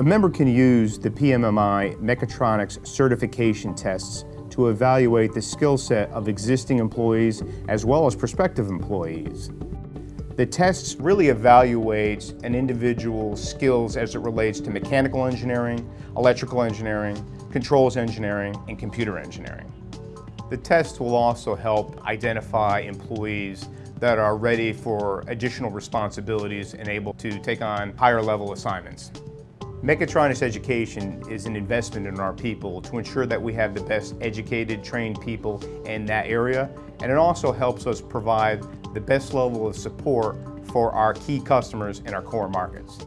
A member can use the PMMI Mechatronics certification tests to evaluate the skill set of existing employees as well as prospective employees. The tests really evaluate an individual's skills as it relates to mechanical engineering, electrical engineering, controls engineering, and computer engineering. The tests will also help identify employees that are ready for additional responsibilities and able to take on higher level assignments. Mechatronics education is an investment in our people to ensure that we have the best educated, trained people in that area, and it also helps us provide the best level of support for our key customers in our core markets.